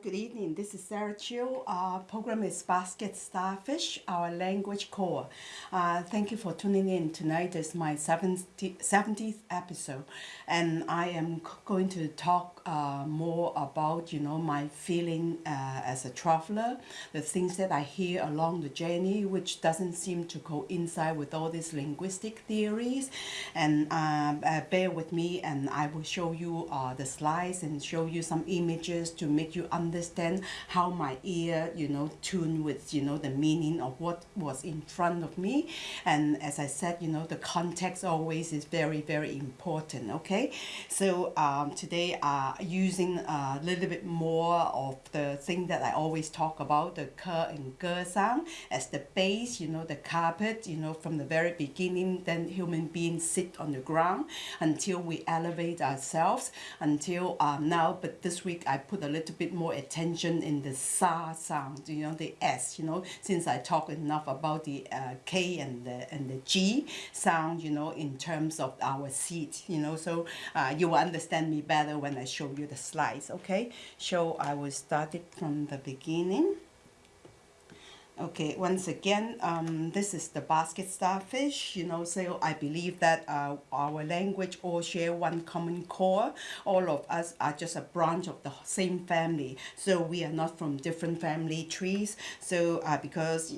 Good evening. This is Sarah Chiu. Our program is Basket Starfish, our language core. Uh, thank you for tuning in. Tonight is my 70th episode, and I am going to talk uh, more about, you know, my feeling uh, as a traveler, the things that I hear along the journey, which doesn't seem to coincide with all these linguistic theories. And uh, uh, bear with me, and I will show you the slides and show you some images to make you you understand how my ear, you know, tune with, you know, the meaning of what was in front of me. And as I said, you know, the context always is very, very important, okay? So um, today uh, using a little bit more of the thing that I always talk about, the ke and ge sound as the base, you know, the carpet, you know, from the very beginning, then human beings sit on the ground until we elevate ourselves until um, now. But this week I put a little bit more attention in the sa sound, you know, the s, you know, since I talk enough about the uh, k and the and the g sound, you know, in terms of our seat, you know, so uh, you will understand me better when I show you the slides, okay? So I will start it from the beginning. Okay, once again, um, this is the basket starfish, you know, so I believe that uh, our language all share one common core. All of us are just a branch of the same family. So we are not from different family trees. So uh, because uh,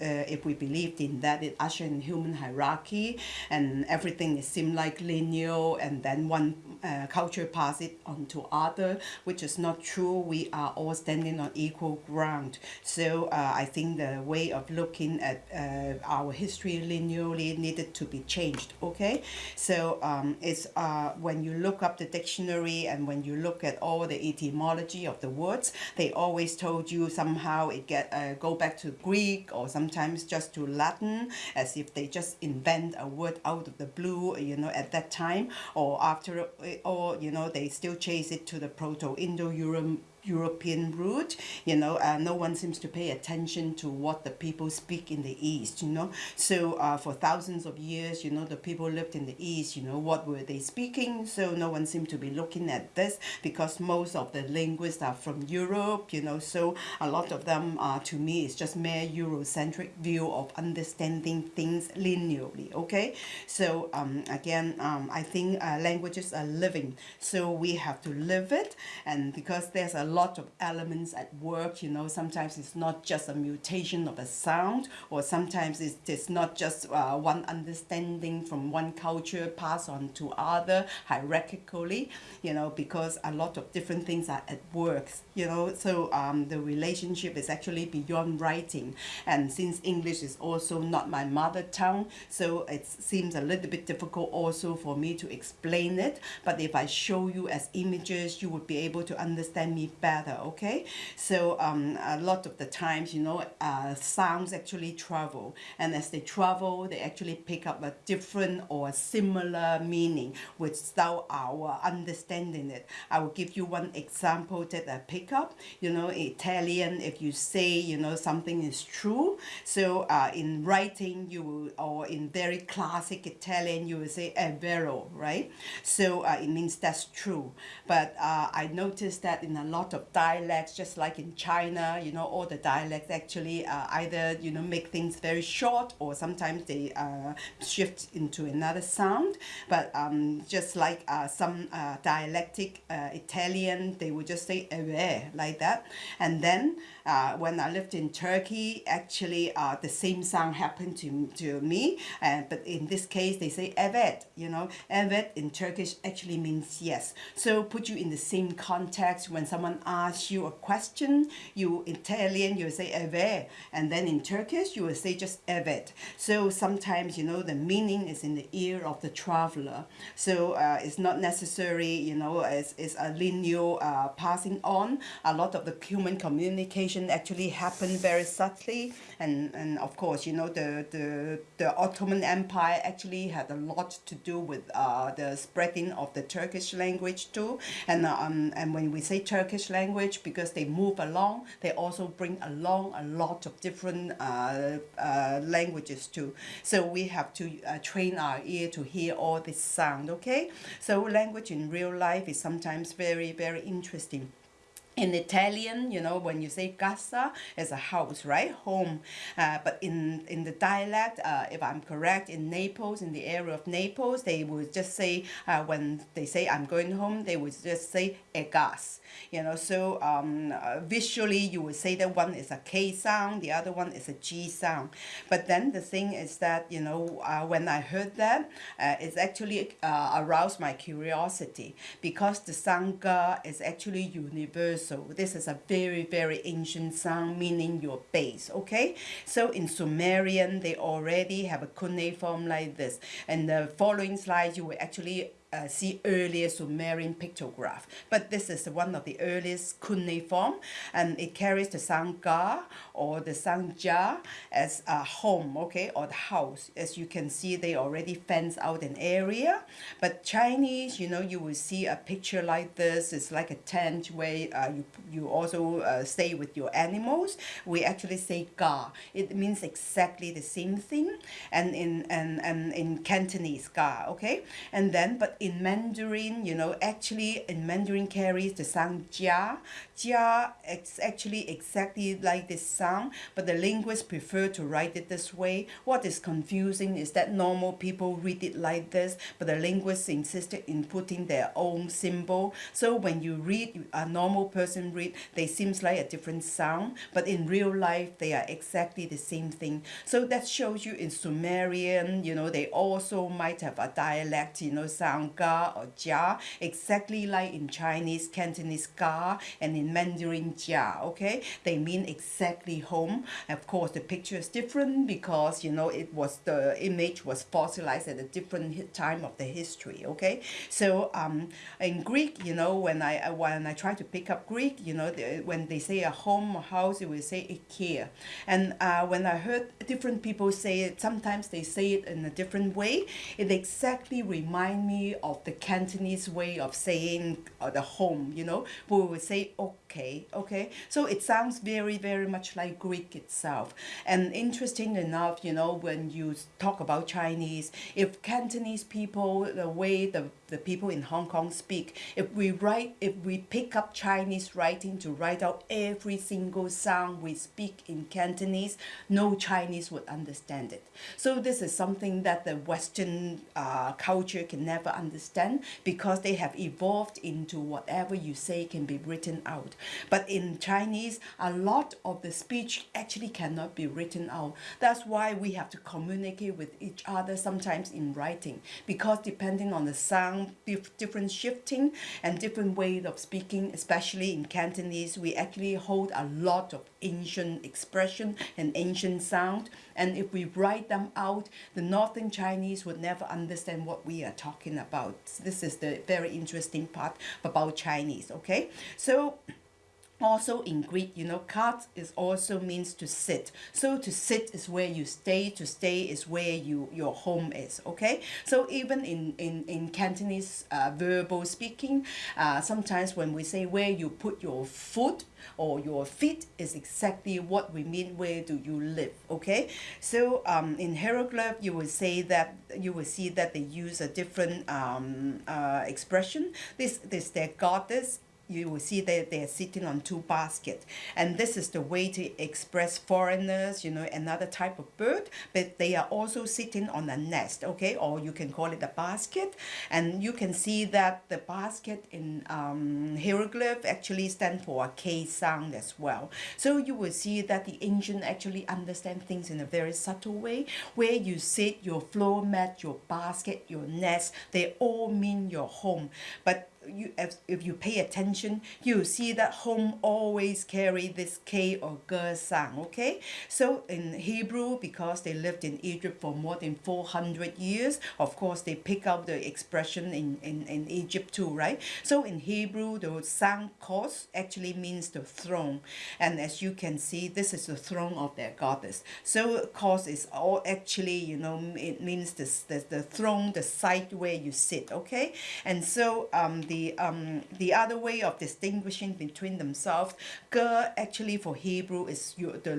if we believed in that, it usher in human hierarchy and everything is seem like linear and then one uh, culture pass it on to other, which is not true. We are all standing on equal ground. So uh, I think the way of looking at uh, our history linearly needed to be changed okay? So um, it's uh, when you look up the dictionary and when you look at all the etymology of the words they always told you somehow it get uh, go back to Greek or sometimes just to Latin as if they just invent a word out of the blue you know at that time or after or you know they still chase it to the Proto-Indo-European European root. You know, uh, no one seems to pay attention to what the people speak in the East, you know. So uh, for thousands of years, you know, the people lived in the East, you know, what were they speaking? So no one seemed to be looking at this because most of the linguists are from Europe, you know, so a lot of them, uh, to me, is just mere Eurocentric view of understanding things linearly, okay? So um, again, um, I think uh, languages are living, so we have to live it, and because there's a lot of elements at work, you know, sometimes it's not just a mutation of a sound, or sometimes it's, not just uh, one understanding from one culture passed on to other hierarchically, you know, because a lot of different things are at work, you know, so um, the relationship is actually beyond writing. And since English is also not my mother tongue, so it seems a little bit difficult also for me to explain it. But if I show you as images, you would be able to understand me better better okay? So um, a lot of the times you know uh, sounds actually travel and as they travel they actually pick up a different or similar meaning without our understanding it. I will give you one example that I pick up. You know Italian if you say you know something is true so uh, in writing you will or in very classic Italian you will say è vero right? So uh, it means that's true. But uh, I noticed that in a lot of dialects, just like in China, you know, all the dialects actually uh, either, you know, make things very short or sometimes they uh, shift into another sound. But um, just like uh, some uh, dialectic uh, Italian, they would just say eve like that. And then uh, when I lived in Turkey, actually the same sound happened to, to me. but in this case, they say evet, you know, evet in Turkish actually means yes. So put you in the same context when someone asks you a question, you in Italian, you say eve, and then in Turkish, you will say just evet. So sometimes, you know, the meaning is in the ear of the traveler. So uh, it's not necessary, you know, it's, it's a linear uh, passing on. A lot of the human communication actually happened very subtly. And, and of course, you know, the, the, the Ottoman Empire actually had a lot to do with uh, the spreading of the Turkish language too. And, um, and when we say Turkish language because they move along. They also bring along a lot of different uh, uh, languages too. So we have to uh, train our ear to hear all this sound, okay? So language in real life is sometimes very, very interesting. In Italian, you know, when you say casa, it's a house, right? Home. Uh, but in, in the dialect, uh, if I'm correct, in Naples, in the area of Naples, they would just say, uh, when they say I'm going home, they would just say e gas. You know, so um, uh, visually you would say that one is a K sound, the other one is a G sound. But then the thing is that, you know, uh, when I heard that, uh, it's actually aroused my curiosity because the ga is actually universal so this is a very, very ancient sound, meaning your base, okay? So in Sumerian, they already have a cuneiform like this. And the following slide, you will actually uh, see earlier Sumerian pictograph. But this is one of the earliest cuneiform, and it carries the sound ga or the sound ja as a home, okay, or the house. As you can see, they already fence out an area. But Chinese, you know, you will see a picture like this. It's like a tent where uh, you, you also uh, stay with your animals. We actually say ga. It means exactly the same thing. And in, and, and in Cantonese, ga, okay? And then, but in Mandarin, you know, actually in Mandarin carries the sound jia. Jia is actually exactly like this sound, but the linguists prefer to write it this way. What is confusing is that normal people read it like this, but the linguists insisted in putting their own symbol. So when you read, a normal person read, they seems like a different sound, but in real life, they are exactly the same thing. So that shows you in Sumerian, you know, they also might have a dialect, you know, sound ga or jia, exactly like in Chinese, Cantonese ga, and in Mandarin jia, okay? They mean exactly home. Of course, the picture is different because, you know, it was, the image was fossilized at a different time of the history, okay? So um, in Greek, you know, when I, when I try to pick up Greek, you know, the, when they say a home or house, it will say oikia. And uh, when I heard different people say it, sometimes they say it in a different way, it exactly remind me of the Cantonese way of saying uh, the home, you know, we would say okay, okay. So it sounds very, very much like Greek itself. And interesting enough, you know, when you talk about Chinese, if Cantonese people, the way the, the people in Hong Kong speak, if we write, if we pick up Chinese writing to write out every single sound we speak in Cantonese, no Chinese would understand it. So this is something that the Western uh, culture can never understand because they have evolved into whatever you say can be written out. But in Chinese, a lot of the speech actually cannot be written out. That's why we have to communicate with each other sometimes in writing because depending on the sound, different shifting and different ways of speaking, especially in Cantonese, we actually hold a lot of ancient expression and ancient sound. And if we write them out, the Northern Chinese would never understand what we are talking about. This is the very interesting part about Chinese, okay? So also in Greek, you know, kat is also means to sit. So to sit is where you stay, to stay is where you your home is, okay? So even in, in, in Cantonese uh, verbal speaking, uh, sometimes when we say where you put your foot or your feet is exactly what we mean, where do you live, okay? So um, in hieroglyph, you will say that, you will see that they use a different um, uh, expression. This, this their goddess you will see that they're sitting on two baskets. And this is the way to express foreigners, you know, another type of bird, but they are also sitting on a nest, okay? Or you can call it a basket. And you can see that the basket in um, hieroglyph actually stand for a K sound as well. So you will see that the ancient actually understand things in a very subtle way, where you sit, your floor mat, your basket, your nest, they all mean your home. But you if, if you pay attention you see that home always carry this K or G sound okay? So in Hebrew because they lived in Egypt for more than 400 years of course they pick up the expression in, in, in Egypt too right? So in Hebrew the sound cause actually means the throne. And as you can see this is the throne of their goddess. So cause is all actually you know it means this the, the throne the site where you sit okay? And so um the the um, the other way of distinguishing between themselves, ge actually for Hebrew is you the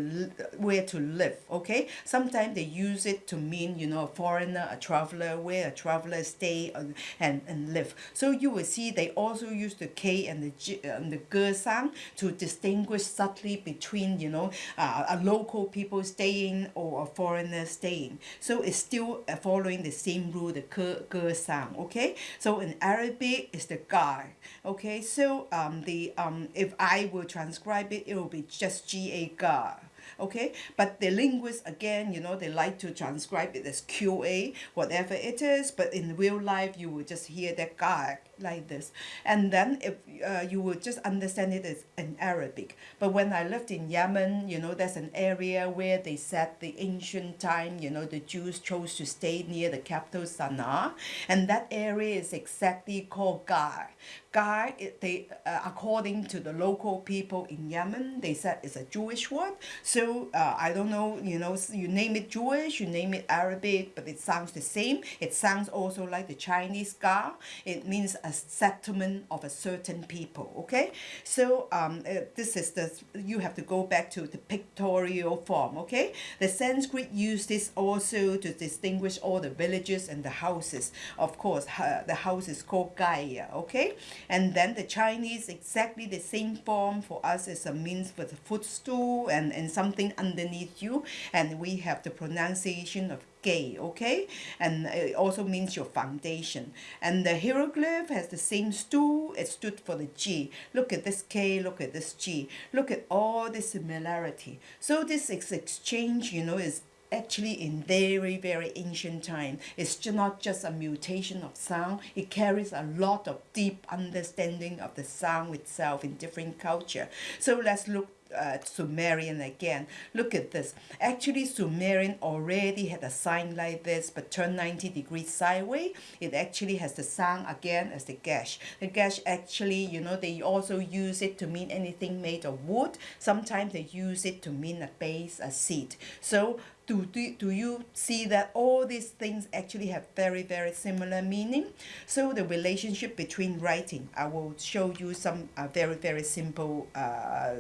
where to live. Okay, sometimes they use it to mean you know a foreigner, a traveler, where a traveler stay and and live. So you will see they also use the k and the g, and the sound to distinguish subtly between you know uh, a local people staying or a foreigner staying. So it's still following the same rule, the ge, ge sound. Okay, so in Arabic it's the guy. Okay, so um, the um, if I will transcribe it, it will be just G A gar okay? But the linguists again you know they like to transcribe it as qa whatever it is but in real life you will just hear that guy like this. And then if uh, you will just understand it as in Arabic. But when I lived in Yemen you know there's an area where they said the ancient time you know the Jews chose to stay near the capital Sana'a. And that area is exactly called Gar. Gar they uh, according to the local people in Yemen they said it's a Jewish word. So uh, I don't know you know you name it Jewish you name it Arabic but it sounds the same. It sounds also like the Chinese Gar it means a settlement of a certain people okay? So um, uh, this is the you have to go back to the pictorial form okay? The Sanskrit used this also to distinguish all the villages and the houses. Of course uh, the house is called Gaia okay? And then the Chinese exactly the same form for us is a means for the footstool and and something underneath you and we have the pronunciation of gay okay? And it also means your foundation. And the hieroglyph has the same stool it stood for the G. Look at this K look at this G. Look at all the similarity. So this is exchange you know is actually in very very ancient time. It's not just a mutation of sound it carries a lot of deep understanding of the sound itself in different culture. So let's look uh, Sumerian again. Look at this. Actually, Sumerian already had a sign like this, but turned 90 degrees sideways. It actually has the sound again as the gash. The gash actually, you know, they also use it to mean anything made of wood. Sometimes they use it to mean a base, a seat. So do, do, do you see that all these things actually have very, very similar meaning? So the relationship between writing, I will show you some uh, very, very simple uh,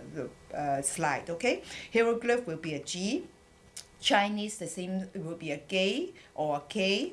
uh, slide, okay? Hieroglyph will be a G. Chinese, the same, it will be a G or a K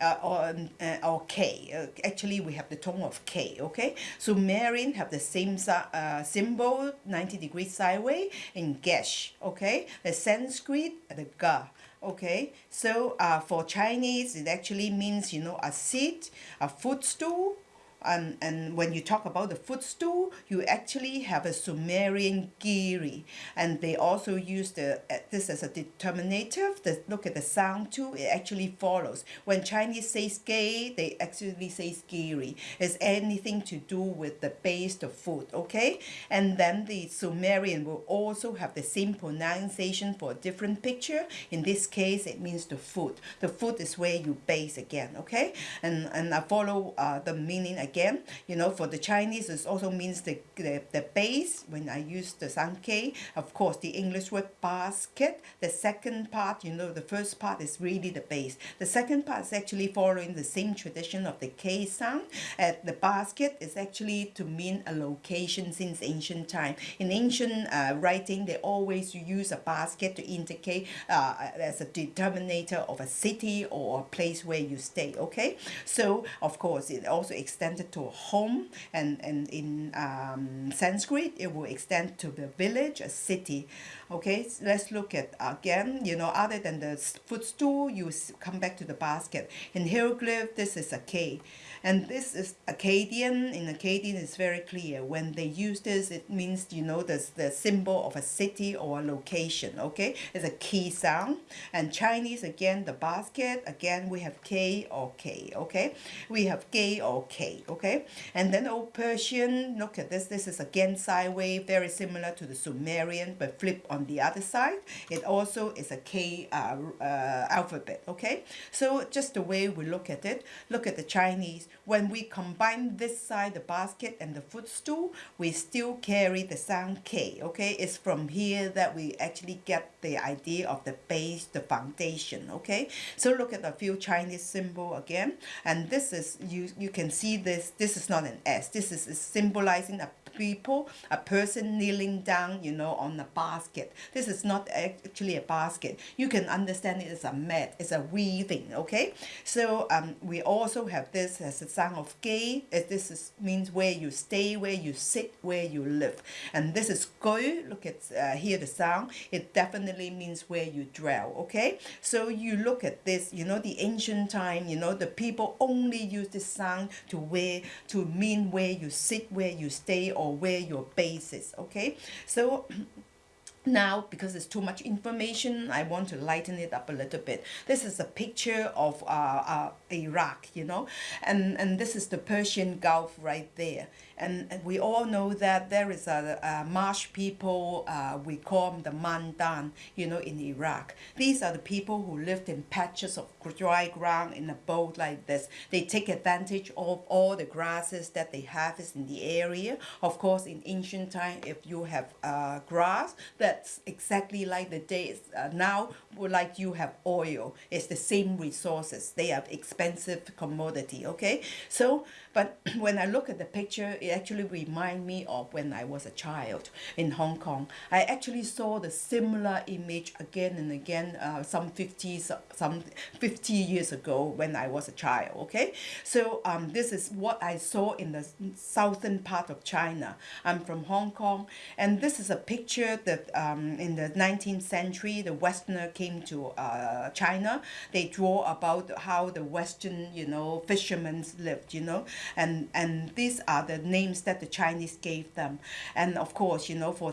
uh, or, uh, or K. Uh, actually, we have the tone of K, okay? Sumerian have the same uh, symbol, 90 degrees sideways, in Gesh, okay? The Sanskrit, the Ga, okay? So uh, for Chinese, it actually means, you know, a seat, a footstool, and, and when you talk about the footstool, you actually have a Sumerian giri. And they also use the uh, this as a determinative. The, look at the sound too, it actually follows. When Chinese says gay, they actually say giri. It's anything to do with the base, of foot, okay? And then the Sumerian will also have the same pronunciation for a different picture. In this case, it means the foot. The foot is where you base again, okay? And, and I follow uh, the meaning again. You know, for the Chinese, it also means the, the, the base. When I use the Sankei, of course, the English word basket, the second part, you know, the first part is really the base. The second part is actually following the same tradition of the K sound. Uh, the basket is actually to mean a location since ancient time. In ancient uh, writing, they always use a basket to indicate uh, as a determinator of a city or a place where you stay, okay? So, of course, it also extends extended to home and, and in um, Sanskrit it will extend to the village, a city. Okay, so let's look at again, you know, other than the footstool, you come back to the basket. In hieroglyph, this is a K. And this is Akkadian. In Akkadian, it's very clear. When they use this, it means, you know, the, the symbol of a city or a location, okay? It's a key sound. And Chinese, again, the basket, again, we have K or K, okay? We have K or K, okay? And then Old Persian, look at this. This is again sideways, very similar to the Sumerian, but flip on on the other side. It also is a K uh, uh, alphabet, okay? So just the way we look at it, look at the Chinese. When we combine this side, the basket and the footstool, we still carry the sound K, okay? It's from here that we actually get the idea of the base, the foundation, okay? So look at a few Chinese symbol again. And this is, you, you can see this, this is not an S. This is, is symbolizing a people, a person kneeling down, you know, on a basket. This is not actually a basket. You can understand it as a mat, it's a weaving, okay? So um, we also have this as a sound of gay. This is, means where you stay, where you sit, where you live. And this is go, look at, uh, hear the sound. It definitely means where you dwell, okay? So you look at this, you know, the ancient time, you know, the people only use this sound to where, to mean where you sit, where you stay, or or where your base is okay? So now because it's too much information I want to lighten it up a little bit. This is a picture of uh, uh, Iraq you know? And and this is the Persian Gulf right there and, we all know that there is a, a marsh people uh, we call them the Mandan you know in Iraq. These are the people who lived in patches of dry ground in a boat like this. They take advantage of all the grasses that they harvest in the area. Of course in ancient time if you have uh, grass that's exactly like the days uh, now like you have oil. It's the same resources. They are expensive commodity okay? So but when I look at the picture, it actually remind me of when I was a child in Hong Kong. I actually saw the similar image again and again, uh, some 50, some 50 years ago when I was a child, okay? So um, this is what I saw in the southern part of China. I'm from Hong Kong, and this is a picture that um, in the 19th century, the Westerner came to uh, China. They draw about how the Western, you know, fishermen lived, you know, and and these are the names that the Chinese gave them. And of course you know for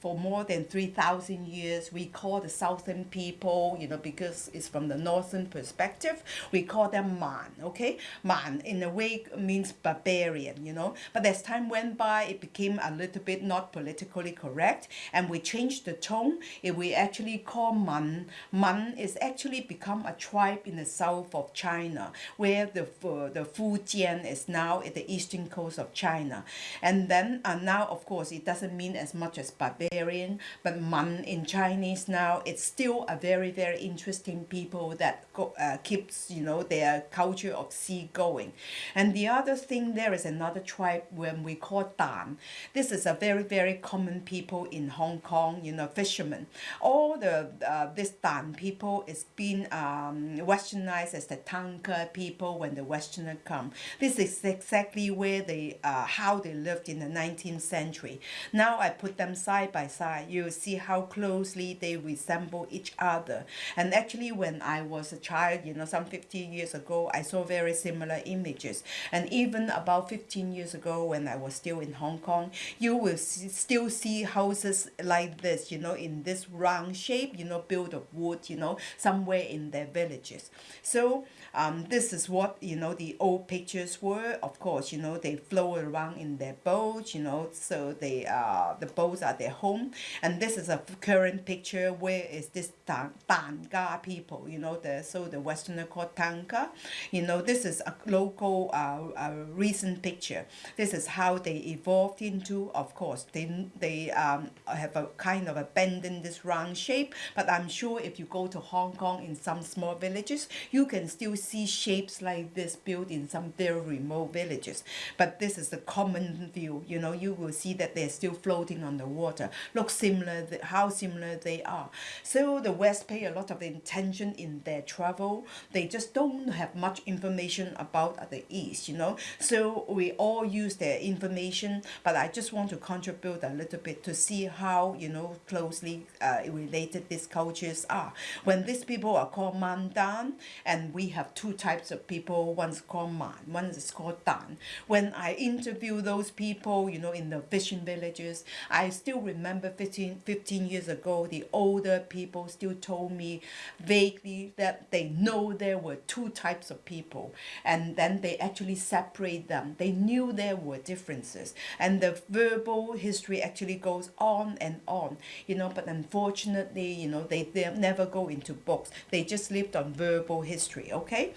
for more than 3,000 years we call the southern people you know because it's from the northern perspective we call them Man okay? Man in a way means barbarian you know? But as time went by it became a little bit not politically correct and we changed the tone. If we actually call Man. Man is actually become a tribe in the south of China where the uh, the Fujian is now at the eastern coast of China. And then uh, now, of course, it doesn't mean as much as barbarian, but Man in Chinese now, it's still a very, very interesting people that go, uh, keeps, you know, their culture of sea going. And the other thing, there is another tribe when we call Dan. This is a very, very common people in Hong Kong, you know, fishermen. All the, uh, this Dan people is being um, westernized as the Tanka people when the Westerner come. This is exactly where they, uh, how they lived in the 19th century. Now I put them side by side. You see how closely they resemble each other. And actually when I was a child, you know, some 50 years ago, I saw very similar images. And even about 15 years ago when I was still in Hong Kong, you will see, still see houses like this, you know, in this round shape, you know, built of wood, you know, somewhere in their villages. So um, this is what, you know, the old pictures were. Of course, you know, they float around in their boats, you know, so they uh, the boats are their home. And this is a current picture where is this Tanga people, you know, the so the Westerner called Tanka. You know, this is a local uh, a recent picture. This is how they evolved into, of course, they, they um, have a kind of abandoned this round shape, but I'm sure if you go to Hong Kong in some small villages, you can still see shapes like this built in some very remote villages. But this is the common view. You know, you will see that they're still floating on the water. Look similar, how similar they are. So the West pay a lot of attention in their travel. They just don't have much information about the East, you know. So we all use their information, but I just want to contribute a little bit to see how, you know, closely uh, related these cultures are. When these people are called Mandan, and we have two two types of people. One's called Man, one is called Dan. When I interview those people, you know, in the fishing villages, I still remember 15, 15 years ago, the older people still told me vaguely that they know there were two types of people. And then they actually separate them. They knew there were differences. And the verbal history actually goes on and on, you know, but unfortunately, you know, they, they never go into books. They just lived on verbal history, okay?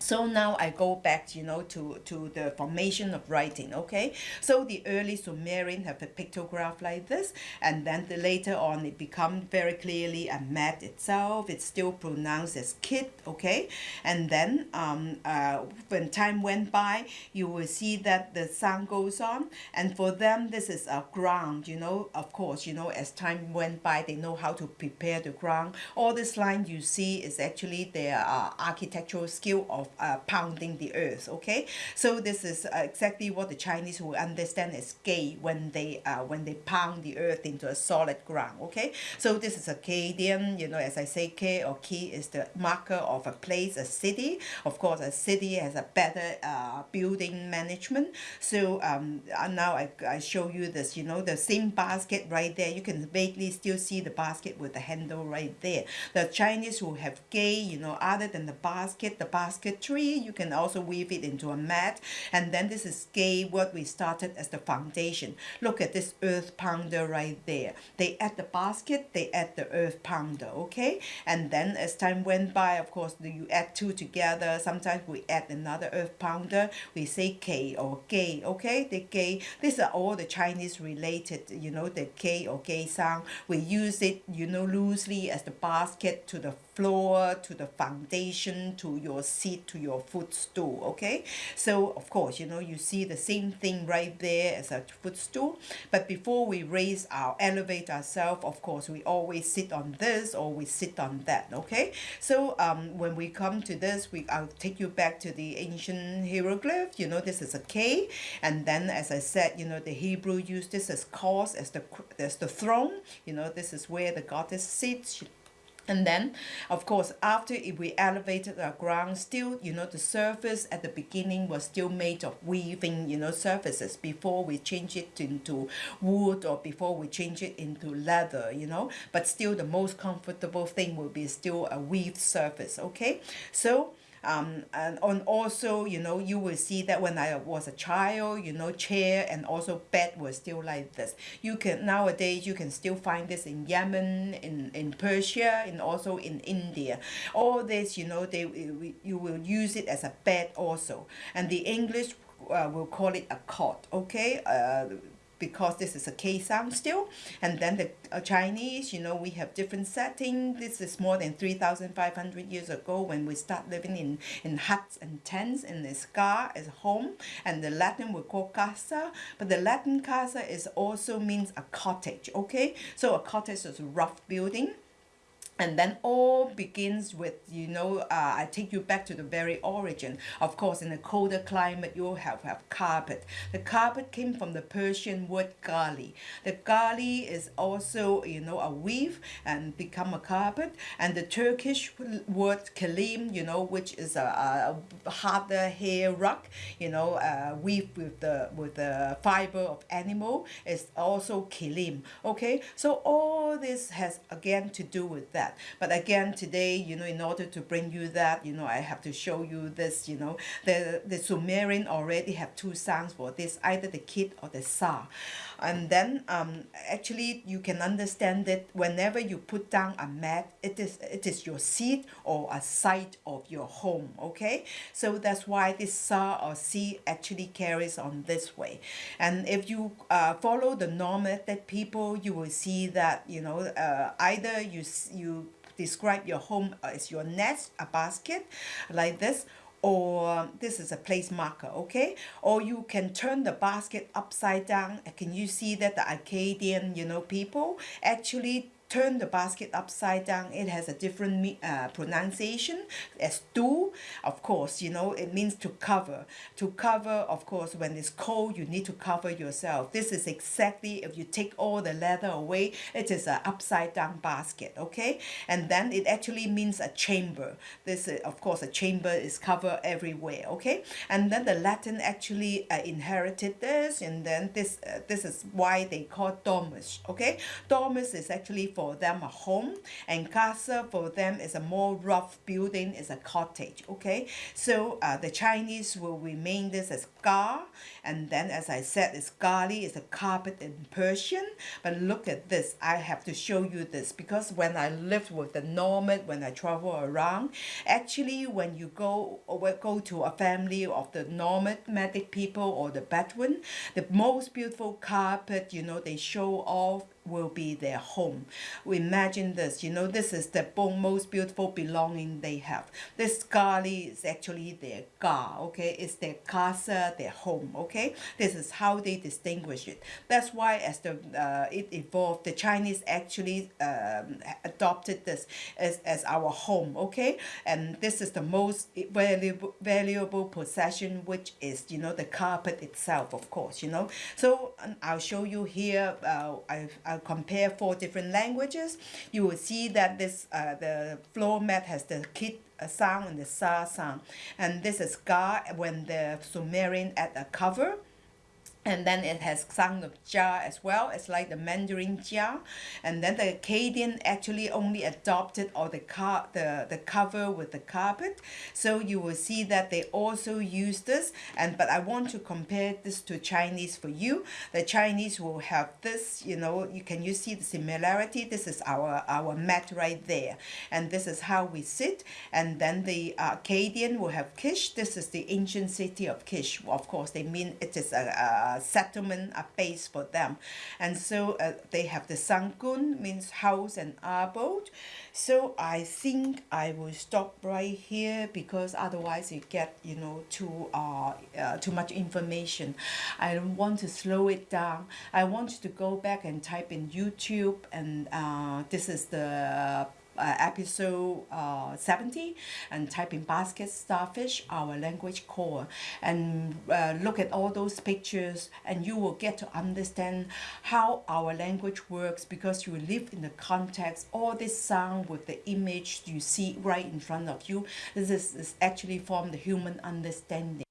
So now I go back, you know, to, to the formation of writing, okay? So the early Sumerian have a pictograph like this, and then the later on it become very clearly a mat itself. It's still pronounced as kit, okay? And then um, uh, when time went by, you will see that the sound goes on, and for them this is a ground, you know, of course, you know, as time went by, they know how to prepare the ground. All this line you see is actually their uh, architectural skill of uh, pounding the earth okay? So this is uh, exactly what the Chinese will understand as gay when they uh, when they pound the earth into a solid ground okay? So this is Akkadian you know as I say K or Ki is the marker of a place a city. Of course a city has a better uh, building management. So um, uh, now I, I show you this you know the same basket right there. You can vaguely still see the basket with the handle right there. The Chinese who have gay you know other than the basket the basket tree. You can also weave it into a mat. And then this is gay, what we started as the foundation. Look at this earth pounder right there. They add the basket, they add the earth pounder, okay? And then as time went by, of course, you add two together. Sometimes we add another earth pounder. We say K or gay, okay? The gay. These are all the Chinese related, you know, the K or gay sound. We use it, you know, loosely as the basket to the floor, to the foundation, to your seat, to your footstool, okay? So, of course, you know, you see the same thing right there as a footstool. But before we raise our, elevate ourselves, of course, we always sit on this or we sit on that, okay? So, um, when we come to this, we I'll take you back to the ancient hieroglyph. You know, this is a K. And then, as I said, you know, the Hebrew used this as cause, as the, as the throne. You know, this is where the goddess sits. And then, of course, after if we elevated our ground, still, you know, the surface at the beginning was still made of weaving, you know, surfaces before we change it into wood or before we change it into leather, you know. But still, the most comfortable thing will be still a weaved surface, okay? So, um, and on also you know you will see that when I was a child you know chair and also bed was still like this. You can nowadays you can still find this in Yemen in in Persia and also in India. All this you know they you will use it as a bed also. And the English uh, will call it a cot okay? Uh, because this is a K sound still. And then the uh, Chinese, you know, we have different setting. This is more than 3,500 years ago when we start living in, in huts and tents in the scar as home. And the Latin we call casa. But the Latin casa is also means a cottage, okay? So a cottage is a rough building and then all begins with you know uh, I take you back to the very origin. Of course in a colder climate you'll have, have carpet. The carpet came from the Persian word gali. The gali is also you know a weave and become a carpet. And the Turkish word kalim you know which is a, a harder hair rug you know uh, weave with the with the fiber of animal is also kilim. Okay? So all this has again to do with that that. But again today you know in order to bring you that you know I have to show you this you know. The the Sumerian already have two sounds for this either the kid or the sa and then um, actually you can understand that whenever you put down a mat it is it is your seat or a site of your home okay? So that's why this sa or si actually carries on this way. And if you uh, follow the that people you will see that you know uh, either you you describe your home as your nest a basket like this or um, this is a place marker okay? Or you can turn the basket upside down can you see that the Akkadian you know people actually turn the basket upside down, it has a different uh, pronunciation as do. Of course, you know, it means to cover. To cover, of course, when it's cold, you need to cover yourself. This is exactly, if you take all the leather away, it is an upside down basket, okay? And then it actually means a chamber. This, uh, of course, a chamber is covered everywhere, okay? And then the Latin actually uh, inherited this, and then this, uh, this is why they call domus, okay? Domus is actually for them a home, and casa for them is a more rough building, is a cottage, okay? So uh, the Chinese will remain this as ga, and then as I said, it's gali, is a carpet in Persian. But look at this, I have to show you this because when I lived with the nomad, when I travel around, actually when you go or go to a family of the nomadic people or the Bedouin, the most beautiful carpet, you know, they show off will be their home. We imagine this, you know, this is the most beautiful belonging they have. This gali is actually their ga, okay? It's their casa, their home, okay? This is how they distinguish it. That's why as the uh, it evolved, the Chinese actually um, adopted this as, as our home, okay? And this is the most valuable valuable possession, which is you know the carpet itself, of course, you know. So um, I'll show you here. Uh, I've, I'll compare four different languages. You will see that this uh, the floor mat has the kit uh, sound and the sa sound, and this is ga when the Sumerian add a cover and then it has sound of ja as well. It's like the mandarin jia. And then the Akkadian actually only adopted or the car the the cover with the carpet. So you will see that they also use this. And but i want to compare this to chinese for you. The chinese will have this you know you can you see the similarity? This is our our mat right there. And this is how we sit. And then the uh, Akkadian will have kish. This is the ancient city of kish. Of course they mean it is a, a settlement, a base for them. And so uh, they have the sangun, means house and abode. So I think I will stop right here because otherwise you get, you know, too, uh, uh, too much information. I don't want to slow it down. I want to go back and type in YouTube and uh, this is the uh, episode uh, 70 and type in basket starfish our language core. And uh, look at all those pictures and you will get to understand how our language works because you live in the context all this sound with the image you see right in front of you. This is, is actually from the human understanding